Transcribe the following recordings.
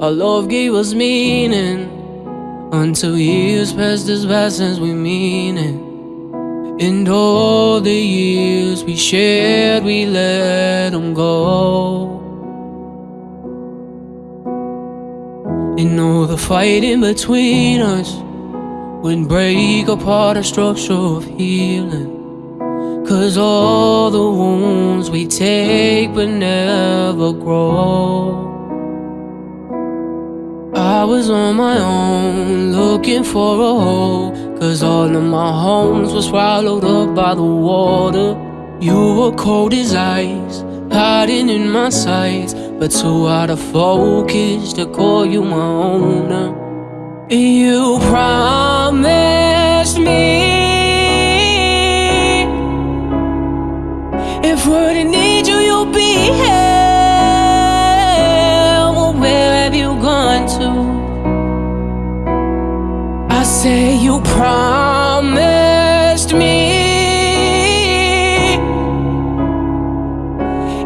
Our love gave us meaning until years passed as fast as we mean it. And all the years we shared, we let them go. And all the fighting between us would break apart a structure of healing. Cause all the wounds we take but never grow. I was on my own, looking for a home. Cause all of my homes were swallowed up by the water. You were cold as ice, hiding in my sights. But too out of focus to call you my owner. You promised me if we need you, you'll be here. I say you promised me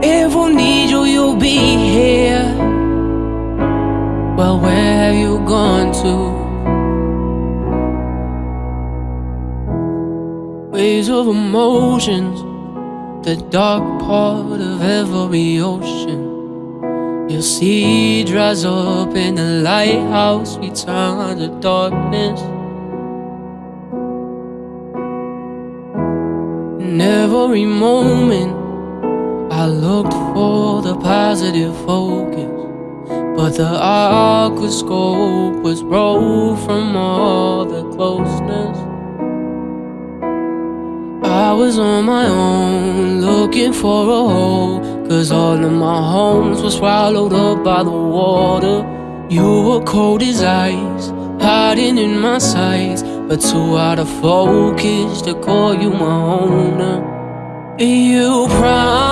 if we need you, you'll be here. Well, where have you gone to? Waves of emotions, the dark part of every ocean. Your sea dries up in the lighthouse, we turn to darkness. In every moment, I looked for the positive focus. But the aquascope was broke from all the closeness. I was on my own, looking for a hole. Cause all of my homes were swallowed up by the water. You were cold as ice, hiding in my sights. But too out of focus to call you my owner. You promised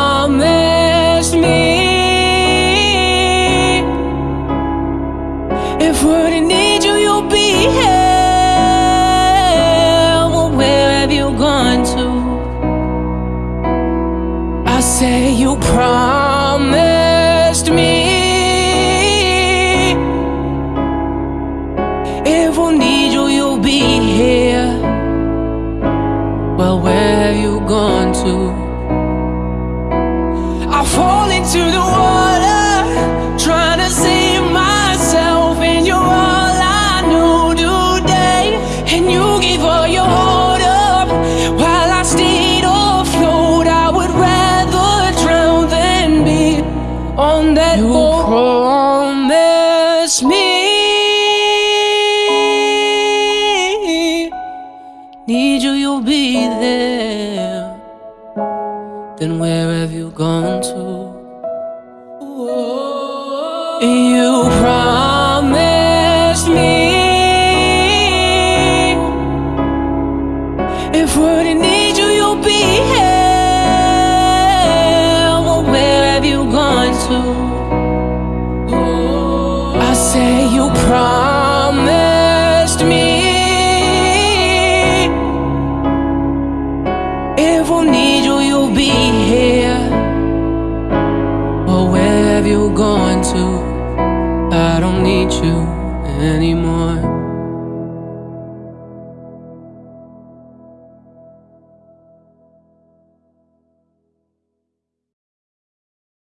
You promised me. If we need you, you'll be here. Well, where have you gone to? I fall into the need you, you'll be there. Then where have you gone to? You promised me if we if need you, you'll be here. Well, where have you gone to? I don't need you anymore.